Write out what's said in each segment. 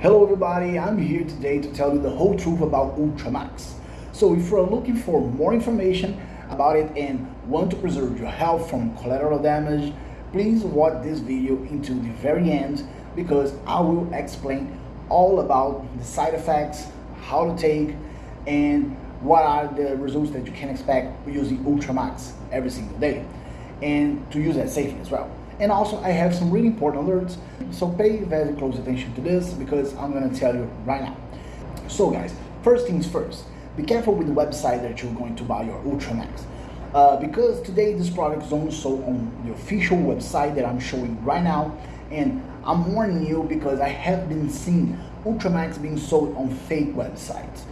Hello everybody, I'm here today to tell you the whole truth about Ultramax. So if you're looking for more information about it and want to preserve your health from collateral damage, please watch this video into the very end because I will explain all about the side effects, how to take, and what are the results that you can expect using Ultramax every single day and to use that safely as well. And also I have some really important alerts, so pay very close attention to this because I'm gonna tell you right now. So guys, first things first, be careful with the website that you're going to buy your Ultramax. Uh, because today this product is only sold on the official website that I'm showing right now and I'm warning you because I have been seeing Ultramax being sold on fake websites.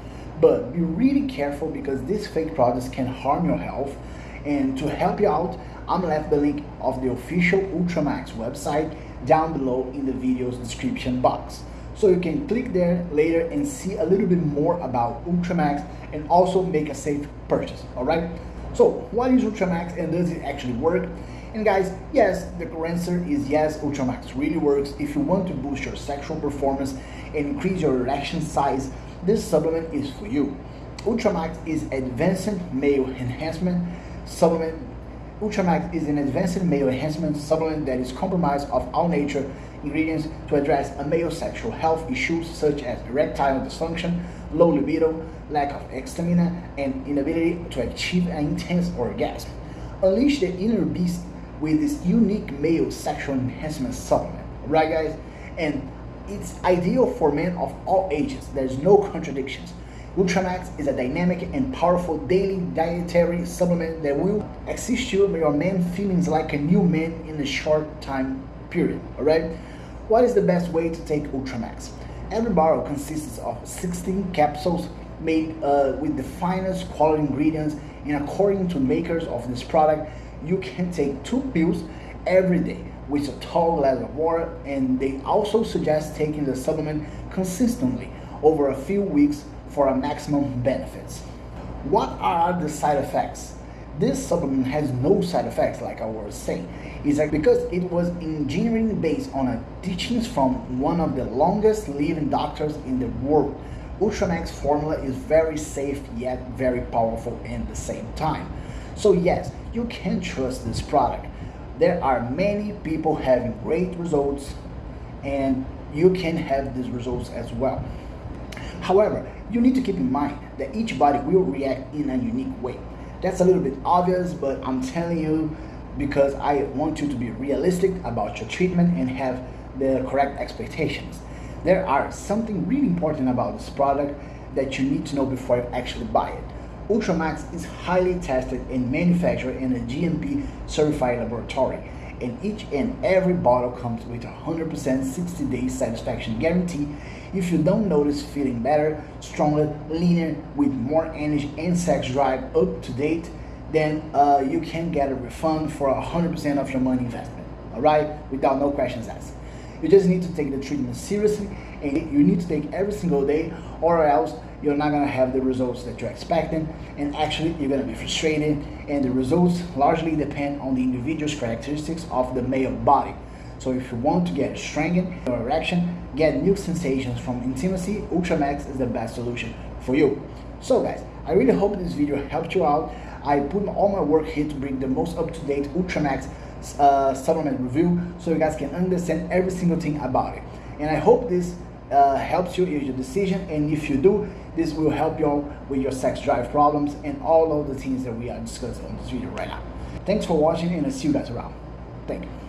But be really careful because these fake products can harm your health and to help you out, I'm left the link of the official Ultramax website down below in the video's description box. So you can click there later and see a little bit more about Ultramax and also make a safe purchase, all right? So what is Ultramax and does it actually work? And guys, yes, the correct answer is yes, Ultramax really works. If you want to boost your sexual performance and increase your erection size, this supplement is for you. Ultramax is advanced male enhancement supplement Ultramax is an advanced male enhancement supplement that is comprised of all nature ingredients to address a male sexual health issues such as erectile dysfunction, low libido, lack of stamina, and inability to achieve an intense orgasm. Unleash the inner beast with this unique male sexual enhancement supplement, right guys? And it's ideal for men of all ages. There's no contradictions. Ultramax is a dynamic and powerful daily dietary supplement that will assist you with your man feelings like a new man in a short time period, alright? What is the best way to take Ultramax? Every bottle consists of 16 capsules made uh, with the finest quality ingredients and according to makers of this product, you can take two pills every day with a tall glass of water and they also suggest taking the supplement consistently over a few weeks for a maximum benefits. What are the side effects? This supplement has no side effects like I was saying. It's like because it was engineering based on a teachings from one of the longest living doctors in the world. Ultramax formula is very safe yet very powerful at the same time. So yes, you can trust this product. There are many people having great results and you can have these results as well. However, you need to keep in mind that each body will react in a unique way. That's a little bit obvious, but I'm telling you because I want you to be realistic about your treatment and have the correct expectations. There are something really important about this product that you need to know before you actually buy it. Ultramax is highly tested and manufactured in a GMP certified laboratory and each and every bottle comes with a 100% 60 day satisfaction guarantee if you don't notice feeling better, stronger, leaner, with more energy and sex drive up to date, then uh, you can get a refund for 100% of your money investment, all right? Without no questions asked. You just need to take the treatment seriously and you need to take every single day or else you're not gonna have the results that you're expecting and actually you're gonna be frustrated and the results largely depend on the individual's characteristics of the male body. So if you want to get strengthened your erection, get new sensations from intimacy, Ultramax is the best solution for you. So guys, I really hope this video helped you out. I put all my work here to bring the most up-to-date Ultramax uh, supplement review so you guys can understand every single thing about it. And I hope this uh, helps you in your decision and if you do, this will help you with your sex drive problems and all of the things that we are discussing on this video right now. Thanks for watching and I'll see you guys around. Thank you.